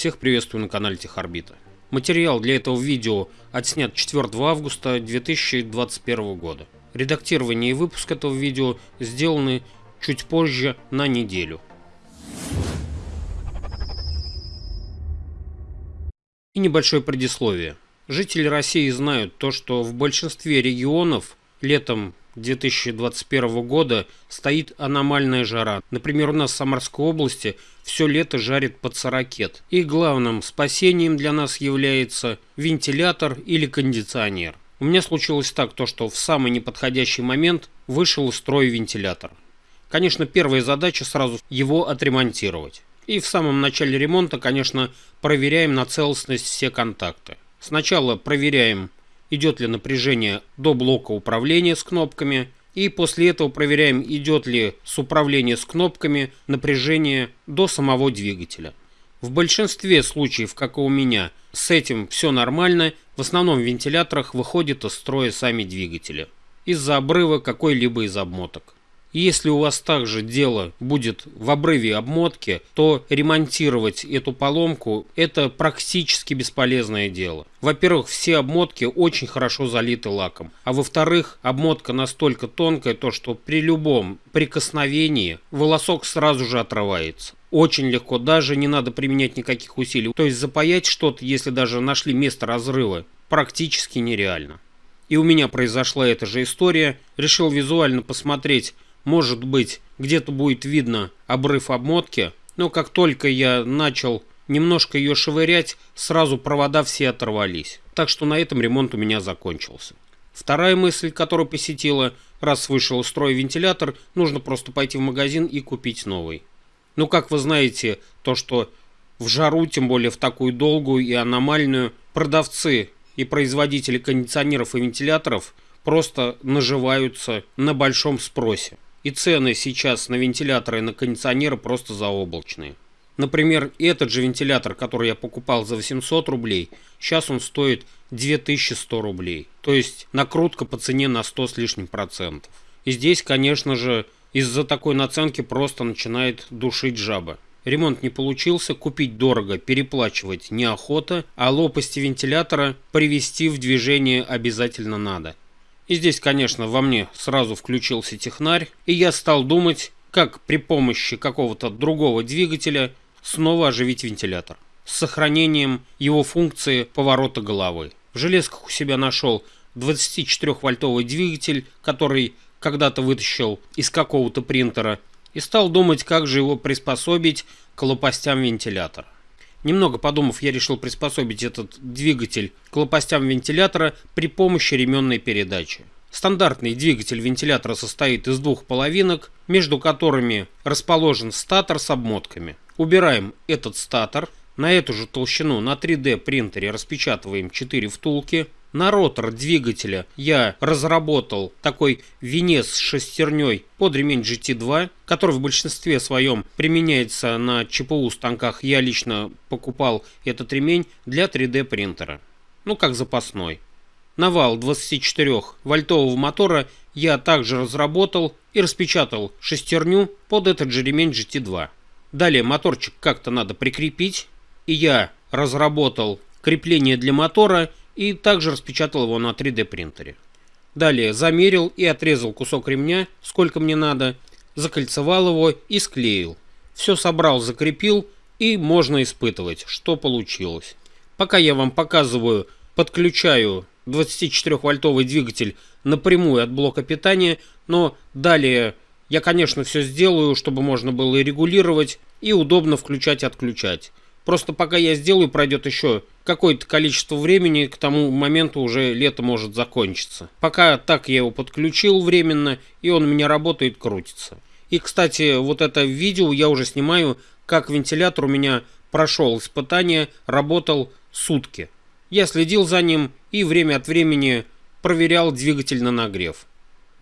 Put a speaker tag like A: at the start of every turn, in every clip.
A: Всех приветствую на канале Техорбита. Материал для этого видео отснят 4 августа 2021 года. Редактирование и выпуск этого видео сделаны чуть позже на неделю. И небольшое предисловие. Жители России знают то, что в большинстве регионов летом 2021 года стоит аномальная жара. Например, у нас в Самарской области все лето жарит под 40. И главным спасением для нас является вентилятор или кондиционер. У меня случилось так, то, что в самый неподходящий момент вышел из строя вентилятор. Конечно, первая задача сразу его отремонтировать. И в самом начале ремонта, конечно, проверяем на целостность все контакты. Сначала проверяем идет ли напряжение до блока управления с кнопками, и после этого проверяем, идет ли с управления с кнопками напряжение до самого двигателя. В большинстве случаев, как и у меня, с этим все нормально, в основном в вентиляторах выходят из строя сами двигатели из-за обрыва какой-либо из обмоток. Если у вас также дело будет в обрыве обмотки, то ремонтировать эту поломку – это практически бесполезное дело. Во-первых, все обмотки очень хорошо залиты лаком. А во-вторых, обмотка настолько тонкая, то что при любом прикосновении волосок сразу же отрывается. Очень легко, даже не надо применять никаких усилий. То есть запаять что-то, если даже нашли место разрыва, практически нереально. И у меня произошла эта же история. Решил визуально посмотреть, может быть, где-то будет видно обрыв обмотки, но как только я начал немножко ее шевырять, сразу провода все оторвались. Так что на этом ремонт у меня закончился. Вторая мысль, которая посетила, раз вышел из строя вентилятор, нужно просто пойти в магазин и купить новый. Ну, как вы знаете, то, что в жару, тем более в такую долгую и аномальную, продавцы и производители кондиционеров и вентиляторов просто наживаются на большом спросе. И цены сейчас на вентиляторы и на кондиционеры просто заоблачные. Например, этот же вентилятор, который я покупал за 800 рублей, сейчас он стоит 2100 рублей. То есть накрутка по цене на 100 с лишним процентов. И здесь, конечно же, из-за такой наценки просто начинает душить жаба. Ремонт не получился, купить дорого, переплачивать неохота, а лопасти вентилятора привести в движение обязательно надо. И здесь, конечно, во мне сразу включился технарь, и я стал думать, как при помощи какого-то другого двигателя снова оживить вентилятор с сохранением его функции поворота головы. В железках у себя нашел 24-вольтовый двигатель, который когда-то вытащил из какого-то принтера, и стал думать, как же его приспособить к лопастям вентилятора. Немного подумав, я решил приспособить этот двигатель к лопастям вентилятора при помощи ременной передачи. Стандартный двигатель вентилятора состоит из двух половинок, между которыми расположен статор с обмотками. Убираем этот статор, на эту же толщину на 3D принтере распечатываем 4 втулки, на ротор двигателя я разработал такой венец с шестерней под ремень GT2, который в большинстве своем применяется на ЧПУ станках. Я лично покупал этот ремень для 3D принтера. Ну, как запасной. Навал 24 вольтового мотора я также разработал и распечатал шестерню под этот же ремень GT2. Далее моторчик как-то надо прикрепить, и я разработал крепление для мотора и также распечатал его на 3D принтере. Далее замерил и отрезал кусок ремня, сколько мне надо, закольцевал его и склеил. Все собрал, закрепил и можно испытывать, что получилось. Пока я вам показываю, подключаю 24-вольтовый двигатель напрямую от блока питания, но далее я, конечно, все сделаю, чтобы можно было и регулировать, и удобно включать и отключать. Просто пока я сделаю, пройдет еще какое-то количество времени, к тому моменту уже лето может закончиться. Пока так я его подключил временно, и он у меня работает, крутится. И, кстати, вот это видео я уже снимаю, как вентилятор у меня прошел испытание, работал сутки. Я следил за ним и время от времени проверял двигатель на нагрев.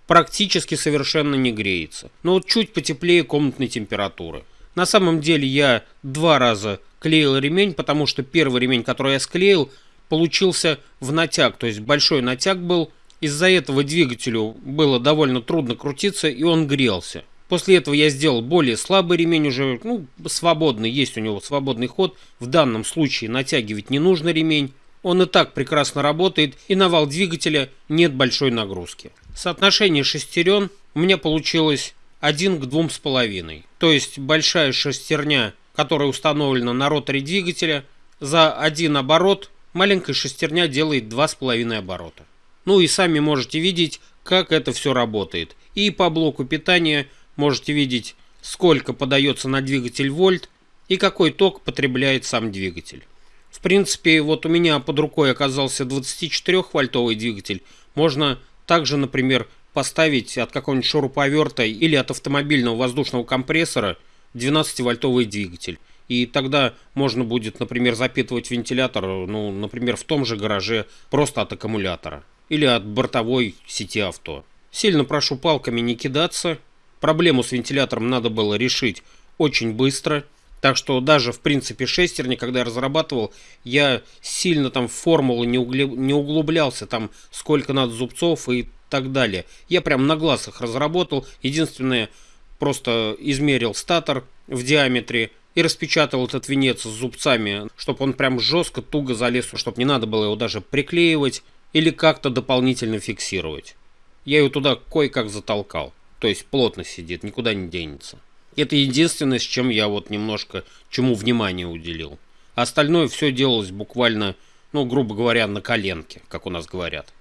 A: Практически совершенно не греется, но вот чуть потеплее комнатной температуры. На самом деле я два раза клеил ремень, потому что первый ремень, который я склеил, получился в натяг, то есть большой натяг был. Из-за этого двигателю было довольно трудно крутиться, и он грелся. После этого я сделал более слабый ремень, уже ну, свободный, есть у него свободный ход. В данном случае натягивать не нужно ремень. Он и так прекрасно работает, и на вал двигателя нет большой нагрузки. Соотношение шестерен у меня получилось 1 к 2,5. То есть большая шестерня, которая установлена на роторе двигателя, за один оборот маленькая шестерня делает 2,5 оборота. Ну и сами можете видеть, как это все работает. И по блоку питания можете видеть, сколько подается на двигатель вольт и какой ток потребляет сам двигатель. В принципе, вот у меня под рукой оказался 24-вольтовый двигатель. Можно также, например, поставить от какого-нибудь шуруповерта или от автомобильного воздушного компрессора 12-вольтовый двигатель. И тогда можно будет, например, запитывать вентилятор, ну, например, в том же гараже просто от аккумулятора или от бортовой сети авто. Сильно прошу палками не кидаться. Проблему с вентилятором надо было решить очень быстро. Так что даже, в принципе, шестерни, когда я разрабатывал, я сильно там в формулу не, углублялся, там сколько надо зубцов и так далее. Я прям на глаз их разработал. Единственное, просто измерил статор в диаметре и распечатал этот венец с зубцами, чтобы он прям жестко, туго залез, чтобы не надо было его даже приклеивать или как-то дополнительно фиксировать. Я ее туда кое-как затолкал. То есть плотно сидит, никуда не денется. Это единственное, с чем я вот немножко чему внимание уделил. остальное все делалось буквально, ну, грубо говоря, на коленке, как у нас говорят.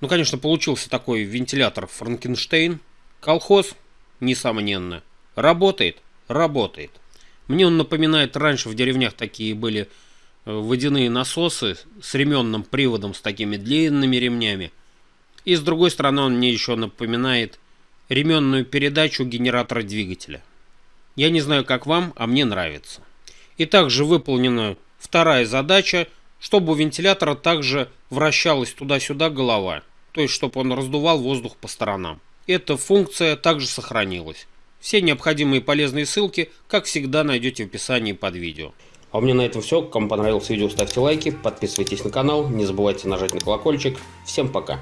A: Ну, конечно, получился такой вентилятор Франкенштейн. Колхоз, несомненно. Работает? Работает. Мне он напоминает, раньше в деревнях такие были э, водяные насосы с ременным приводом, с такими длинными ремнями. И с другой стороны он мне еще напоминает ременную передачу генератора двигателя. Я не знаю, как вам, а мне нравится. И также выполнена вторая задача, чтобы у вентилятора также вращалась туда-сюда голова, то есть чтобы он раздувал воздух по сторонам. Эта функция также сохранилась. Все необходимые полезные ссылки, как всегда, найдете в описании под видео. А у меня на этом все. Кому понравилось видео, ставьте лайки, подписывайтесь на канал, не забывайте нажать на колокольчик. Всем пока!